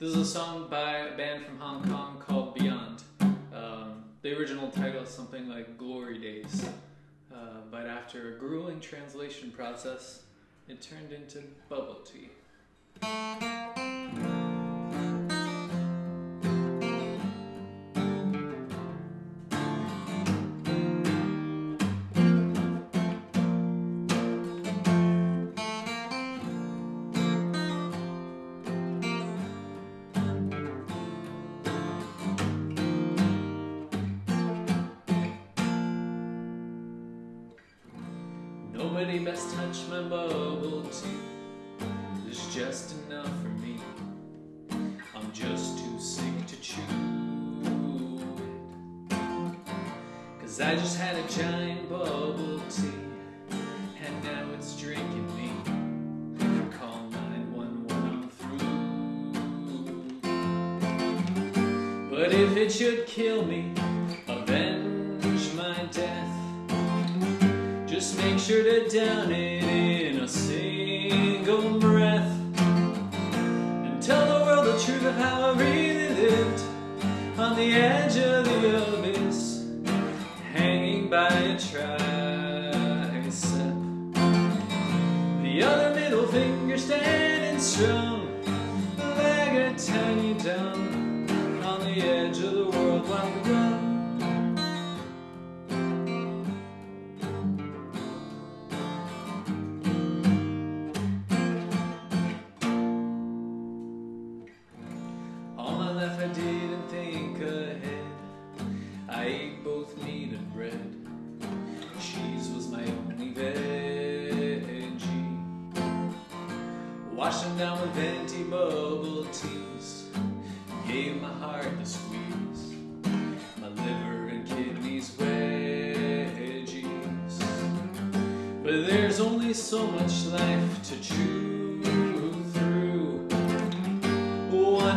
This is a song by a band from Hong Kong called Beyond. Um, the original title is something like Glory Days. Uh, but after a grueling translation process, it turned into Bubble Tea. Nobody best touch my bubble tea. It's just enough for me. I'm just too sick to chew it. Cause I just had a giant bubble tea. And now it's drinking me. Call 911 I'm through. But if it should kill me, Just make sure to down it in a single breath. And tell the world the truth of how I really lived On the edge of the abyss Hanging by a tricep. The other middle finger standing strong Like a tiny dumb I didn't think ahead. I ate both meat and bread. Cheese was my only veggie. Them down with venti bubble teas. Gave my heart the squeeze. My liver and kidneys wedgies. But there's only so much life to chew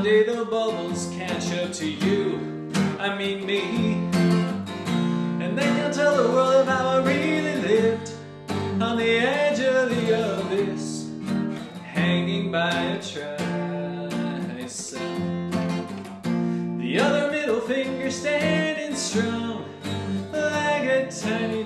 The bubbles catch up to you, I mean me. And then you'll tell the world of how I really lived on the edge of the abyss, hanging by a tricep. The other middle finger standing strong, like a tiny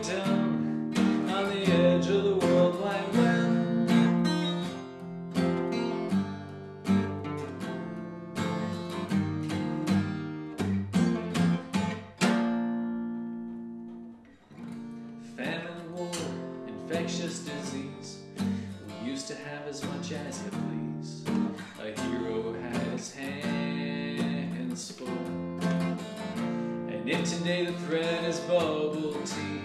Famine, war, infectious disease. We used to have as much as you please. A hero had his hands full. And if today the threat is bubble tea,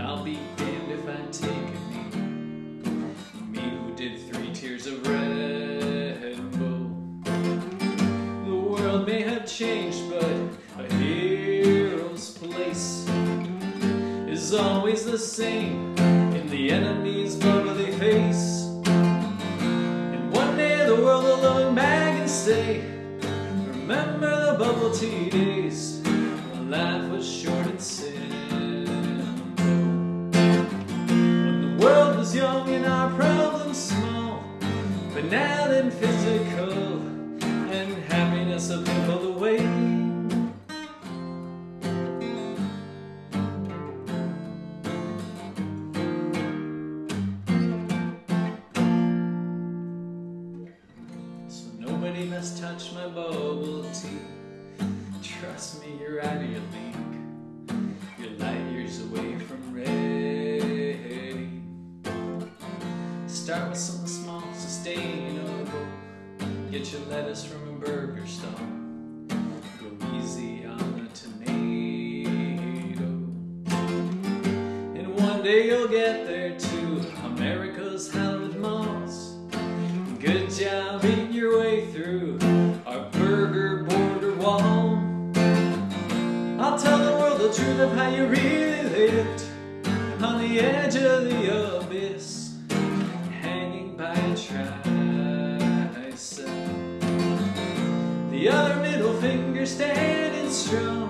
I'll be damned if I take a knee. Me who did three tiers of Red Bull. The world may have changed, always the same in the enemy's bubbly face. And one day the world will look back and say, Remember the bubble tea days when life was short and simple. When the world was young and our problems small, but now then physical and happiness a pimple away. Must touch my bubble tea. Trust me, you're out of your league. You're light years away from ready. Start with something small, sustainable. Get your lettuce from a burger stall. Go easy on the tomato. And one day you'll get there truth of how you really lived on the edge of the abyss, hanging by a tricep. The other middle finger standing strong,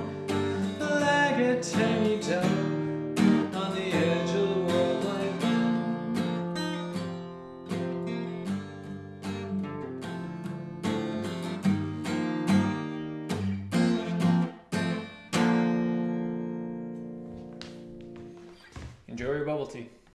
Enjoy your bubble tea.